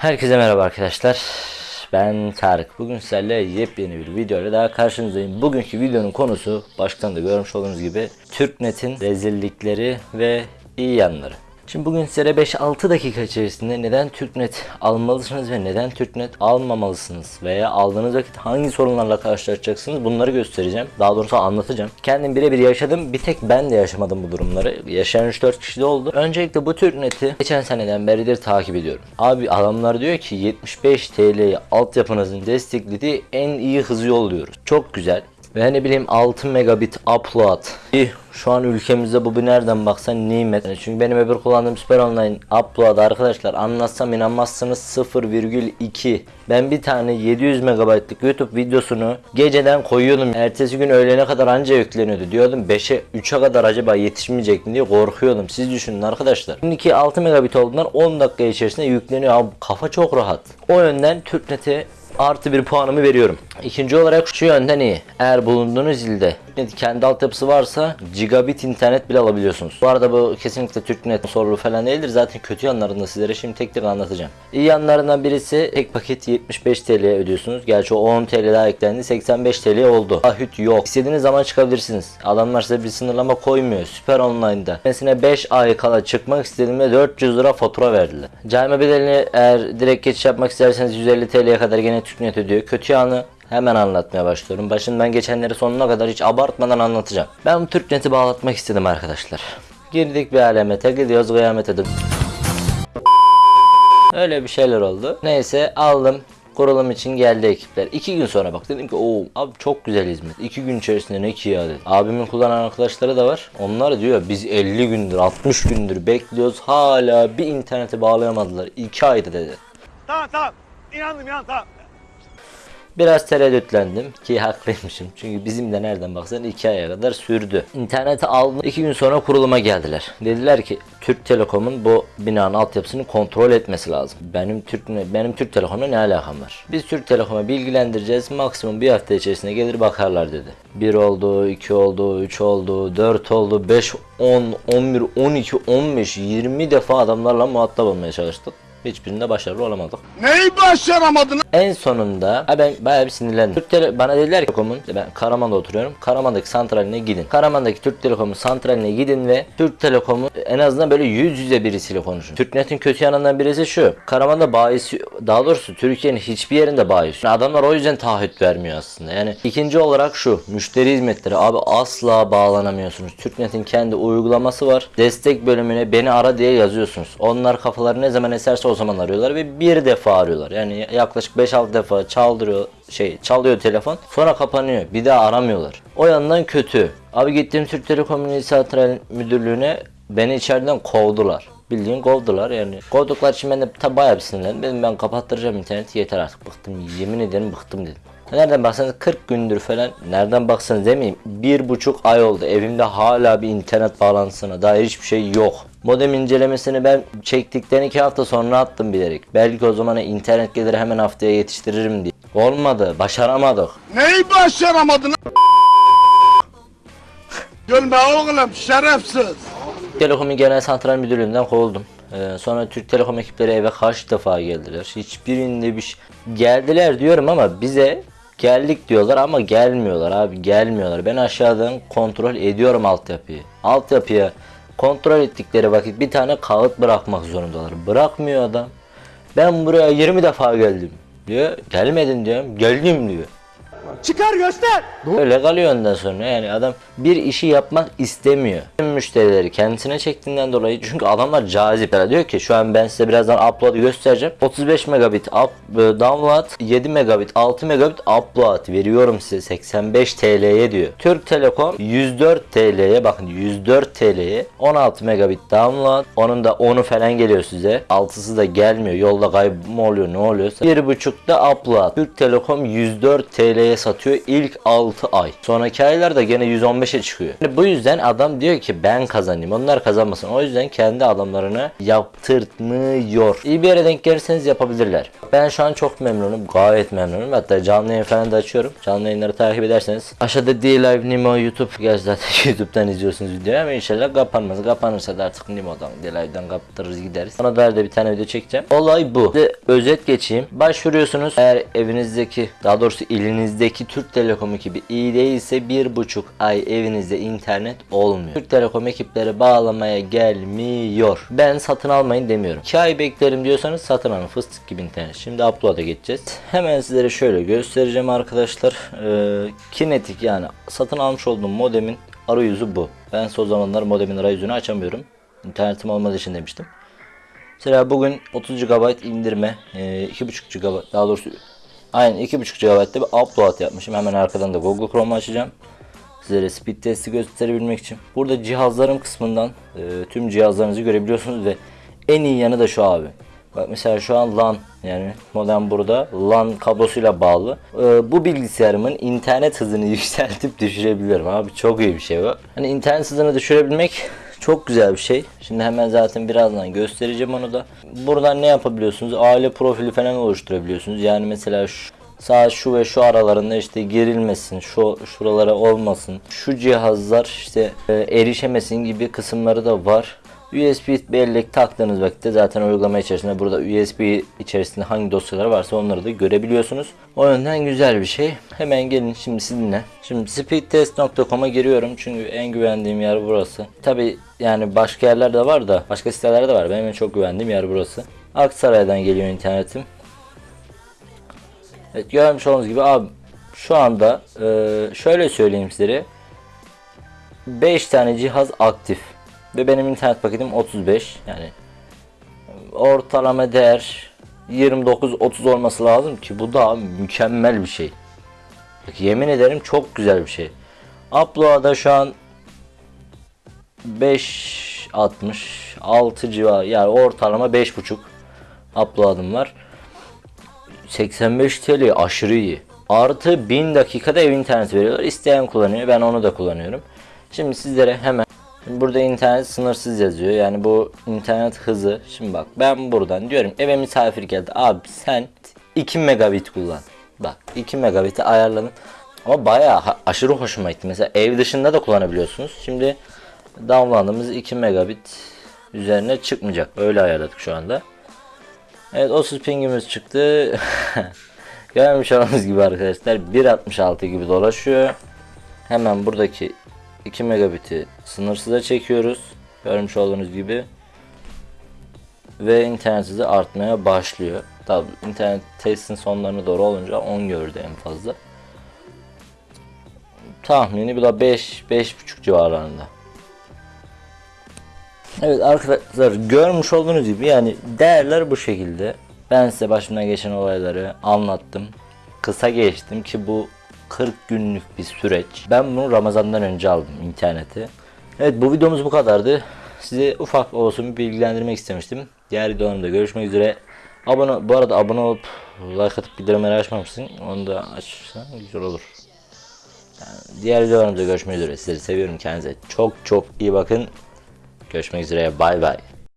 Herkese merhaba arkadaşlar. Ben Tarık. Bugün sizlerle yepyeni bir video ile daha karşınızdayım. Bugünkü videonun konusu baştan da görmüş olduğunuz gibi Türknet'in rezillikleri ve iyi yanları. Şimdi bugün size 5-6 dakika içerisinde neden Türknet almalısınız ve neden Türknet almamalısınız veya aldığınız vakit hangi sorunlarla karşılaşacaksınız bunları göstereceğim. Daha doğrusu anlatacağım. Kendim birebir yaşadım. Bir tek ben de yaşamadım bu durumları. Yaşayan 3-4 kişi de oldu. Öncelikle bu Türknet'i geçen seneden beridir takip ediyorum. Abi adamlar diyor ki 75 TL'ye altyapınızın desteklediği en iyi hızı yolluyoruz. Çok güzel. Ve ne bileyim 6 megabit upload. İh, Şu an ülkemizde bu bir nereden baksan nimet. Çünkü benim öbür kullandığım Süper Online upload arkadaşlar anlatsam inanmazsınız 0,2. Ben bir tane 700 megabaytlık YouTube videosunu geceden koyuyordum. Ertesi gün öğlene kadar anca yükleniyordu. Diyordum 5'e 3'e kadar acaba yetişmeyecek mi diye korkuyordum. Siz düşünün arkadaşlar. Şimdiki 6 megabit olduğundan 10 dakika içerisinde yükleniyor. Abi kafa çok rahat. O yönden TürkNet'e artı bir puanımı veriyorum. İkinci olarak şu yönden iyi. Eğer bulunduğunuz ilde TürkNet kendi altyapısı varsa gigabit internet bile alabiliyorsunuz. Bu arada bu kesinlikle TürkNet sorunu falan değildir. Zaten kötü yanlarını sizlere şimdi tek tek anlatacağım. İyi yanlarından birisi tek paket 75 TL ödüyorsunuz. Gerçi o 10 TL daha eklendi. 85 TL oldu. Ahüt yok. İstediğiniz zaman çıkabilirsiniz. Adamlar size bir sınırlama koymuyor. Süper Online'da. Mesela 5 ay kala çıkmak istediğimde 400 lira fatura verdiler. Cayma bedelini eğer direkt geçiş yapmak isterseniz 150 TL'ye kadar gene TürkNet ödüyor. Kötü yanı Hemen anlatmaya başlıyorum. Başından geçenleri sonuna kadar hiç abartmadan anlatacağım. Ben bu Türknet'i bağlatmak istedim arkadaşlar. Girdik bir alemete gidiyoruz kıyamete de. Öyle bir şeyler oldu. Neyse aldım. Kurulum için geldi ekipler. İki gün sonra bak dedim ki o abi çok güzel hizmet. İki gün içerisinde ne ki ya dedi. Abimin kullanan arkadaşları da var. Onlar diyor biz 50 gündür 60 gündür bekliyoruz. Hala bir internete bağlayamadılar. 2 ayda dedi. Tamam tamam. İnandım inandım tamam. Biraz tereddütlendim ki haklıymışım. Çünkü bizim de nereden baksan 2 aya kadar sürdü. İnterneti aldım. 2 gün sonra kuruluma geldiler. Dediler ki Türk Telekom'un bu binanın altyapısını kontrol etmesi lazım. Benim Türk benim Türk Telekom'la ne alakam var? Biz Türk Telekom'a bilgilendireceğiz. Maksimum bir hafta içerisinde gelir bakarlar dedi. 1 oldu, 2 oldu, 3 oldu, 4 oldu, 5, 10, 11, 12, 15, 20 defa adamlarla muhatap olmaya çalıştık. Hiçbirinde başarılı olamadık. Neyi başaramadın? En sonunda ha ben bayağı bir sinirlendim. Türk Tele bana dediler ki Telekom'un ben Karaman'da oturuyorum. Karaman'daki santraline gidin. Karaman'daki Türk Telekom'un santraline gidin ve Türk Telekom'u en azından böyle yüz yüze birisiyle konuşun. Türknet'in kötü yanından birisi şu. Karaman'da bayisi daha doğrusu Türkiye'nin hiçbir yerinde bayisi. Yani adamlar o yüzden taahhüt vermiyor aslında. Yani ikinci olarak şu. Müşteri hizmetleri abi asla bağlanamıyorsunuz. Türknet'in kendi uygulaması var. Destek bölümüne beni ara diye yazıyorsunuz. Onlar kafaları ne zaman eserse o zaman arıyorlar ve bir defa arıyorlar. Yani yaklaşık 5-6 defa çaldırıyor şey çalıyor telefon sonra kapanıyor. Bir daha aramıyorlar. O yandan kötü. Abi gittiğim Türk Telekom İl Müdürlüğü'ne beni içeriden kovdular. Bildiğin kovdular yani. Kovduklar için ben de tabi bayağı bir sinirlendim. Dedim ben kapattıracağım interneti yeter artık bıktım. Yemin ederim bıktım dedim. Nereden baksanız 40 gündür falan nereden baksanız demeyeyim bir buçuk ay oldu evimde hala bir internet bağlantısına dair hiçbir şey yok. Modem incelemesini ben çektikten iki hafta sonra attım bilerek. Belki o zaman internet gelir hemen haftaya yetiştiririm diye. Olmadı başaramadık. Neyi başaramadın? Gülme oğlum şerefsiz. Telekom'un genel santral müdürlüğünden kovuldum. Ee, sonra Türk Telekom ekipleri eve kaç defa geldiler. Hiçbirinde bir şey... Geldiler diyorum ama bize geldik diyorlar ama gelmiyorlar abi gelmiyorlar. Ben aşağıdan kontrol ediyorum altyapıyı. Altyapıya kontrol ettikleri vakit bir tane kağıt bırakmak zorundalar. Bırakmıyor adam. Ben buraya 20 defa geldim diyor. Gelmedin diyorum. Geldim diyor. Çıkar göster. Öyle kalıyor ondan sonra yani adam bir işi yapmak istemiyor. Müşterileri kendisine çektiğinden dolayı çünkü adamlar cazip. Yani diyor ki şu an ben size birazdan upload'ı göstereceğim. 35 megabit up, e, download, 7 megabit, 6 megabit upload veriyorum size 85 TL'ye diyor. Türk Telekom 104 TL'ye bakın 104 TL'ye 16 megabit download. Onun da 10'u falan geliyor size. 6'sı da gelmiyor. Yolda kaybolma oluyor ne oluyorsa. 1.5'da upload. Türk Telekom 104 TL'ye satıyor satıyor ilk 6 ay. Sonraki aylarda gene 115'e çıkıyor. Yani bu yüzden adam diyor ki ben kazanayım onlar kazanmasın. O yüzden kendi adamlarını yaptırtmıyor. İyi bir yere denk gelirseniz yapabilirler. Ben şu an çok memnunum. Gayet memnunum. Hatta canlı yayın falan da açıyorum. Canlı yayınları takip ederseniz. Aşağıda D-Live Nimo YouTube. Gerçi zaten YouTube'dan izliyorsunuz videoyu ama inşallah kapanmaz. Kapanırsa da artık Nimo'dan D-Live'dan kapatırız gideriz. Ona dair de bir tane video çekeceğim. Olay bu. Size özet geçeyim. Başvuruyorsunuz. Eğer evinizdeki daha doğrusu ilinizdeki Türk Telekom ekibi iyi değilse bir buçuk ay evinizde internet olmuyor. Türk Telekom ekipleri bağlamaya gelmiyor. Ben satın almayın demiyorum. 2 ay beklerim diyorsanız satın alın. Fıstık gibi internet. Şimdi upload'a geçeceğiz. Hemen sizlere şöyle göstereceğim arkadaşlar. Ee, kinetik yani satın almış olduğum modemin arayüzü bu. Ben son zamanlar modemin arayüzünü açamıyorum. İnternetim olmadığı için demiştim. Mesela bugün 30 GB indirme, e, 2.5 GB daha doğrusu aynen 2.5 GB'da bir upload yapmışım. Hemen arkadan da Google Chrome açacağım. Sizlere speed testi gösterebilmek için. Burada cihazlarım kısmından e, tüm cihazlarınızı görebiliyorsunuz ve en iyi yanı da şu abi. Bak mesela şu an LAN yani modem burada LAN kablosuyla bağlı. E, bu bilgisayarımın internet hızını yükseltip düşürebiliyorum abi çok iyi bir şey bu. Hani internet hızını düşürebilmek çok güzel bir şey. Şimdi hemen zaten birazdan göstereceğim onu da. Buradan ne yapabiliyorsunuz? Aile profili falan oluşturabiliyorsunuz. Yani mesela şu Sağ şu ve şu aralarında işte gerilmesin, şu şuralara olmasın, şu cihazlar işte e, erişemesin gibi kısımları da var. USB bellek taktığınız vakitte zaten uygulama içerisinde burada USB içerisinde hangi dosyalar varsa onları da görebiliyorsunuz. O yönden güzel bir şey. Hemen gelin şimdi sizinle. Şimdi speedtest.com'a giriyorum çünkü en güvendiğim yer burası. Tabi yani başka yerler de var da başka sitelerde de var. Benim en çok güvendiğim yer burası. Aksaray'dan geliyor internetim. Evet görmüş olduğunuz gibi abi şu anda e, şöyle söyleyeyim sizlere 5 tane cihaz aktif ve benim internet paketim 35 yani ortalama değer 29-30 olması lazım ki bu da mükemmel bir şey. Yemin ederim çok güzel bir şey. Upload'a şu an 5 60 6 civarı yani ortalama 5.5 upload'ım var. 85 TL aşırı iyi. Artı 1000 dakikada ev interneti veriyorlar. İsteyen kullanıyor. Ben onu da kullanıyorum. Şimdi sizlere hemen Burada internet sınırsız yazıyor. Yani bu internet hızı. Şimdi bak ben buradan diyorum eve misafir geldi. Abi sen 2 megabit kullan. Bak 2 megabit'i ayarladım. Ama bayağı aşırı hoşuma gitti. Mesela ev dışında da kullanabiliyorsunuz. Şimdi download'ımız 2 megabit üzerine çıkmayacak. Öyle ayarladık şu anda. Evet 30 pingimiz çıktı. Görmüş olduğunuz gibi arkadaşlar 1.66 gibi dolaşıyor. Hemen buradaki 2 megabit'i sınırsıza çekiyoruz. Görmüş olduğunuz gibi. Ve internet hızı artmaya başlıyor. Tabi internet testin sonlarına doğru olunca 10 gördü en fazla. Tahmini bu da 5 5.5 civarlarında. Evet arkadaşlar görmüş olduğunuz gibi yani değerler bu şekilde. Ben size başımdan geçen olayları anlattım. Kısa geçtim ki bu 40 günlük bir süreç. Ben bunu Ramazan'dan önce aldım interneti. Evet bu videomuz bu kadardı. Size ufak olsun bir bilgilendirmek istemiştim. Diğer videolarımda görüşmek üzere. Abone, bu arada abone olup like atıp bildirimleri açmamışsın. Onu da açsan güzel olur. Yani diğer videolarımda görüşmek üzere. Sizleri seviyorum. Kendinize çok çok iyi bakın. Görüşmek üzere. Bay bay.